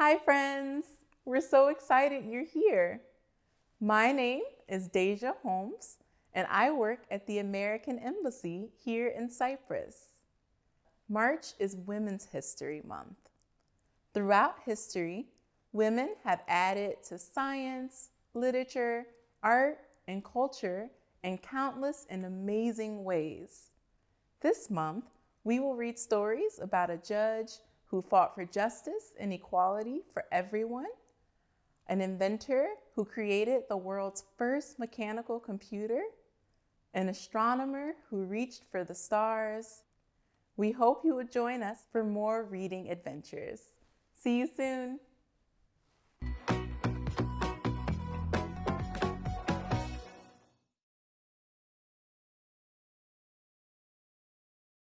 Hi, friends. We're so excited you're here. My name is Deja Holmes, and I work at the American Embassy here in Cyprus. March is Women's History Month. Throughout history, women have added to science, literature, art, and culture in countless and amazing ways. This month, we will read stories about a judge who fought for justice and equality for everyone, an inventor who created the world's first mechanical computer, an astronomer who reached for the stars. We hope you will join us for more reading adventures. See you soon.